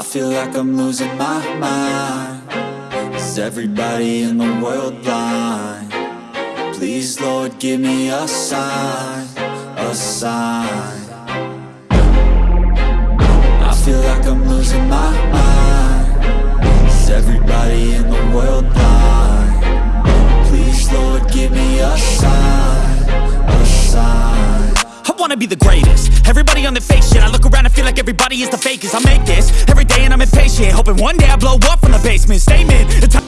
I feel like I'm losing my mind. Is everybody in the world blind? Please Lord give me a sign, a sign. I feel like I'm losing my mind. Is everybody in the world blind? Please Lord give me a sign, a sign. I wanna be the greatest. Everybody on the fake shit I everybody is the fakest. I make this every day and I'm impatient Hoping one day I blow up from the basement. Statement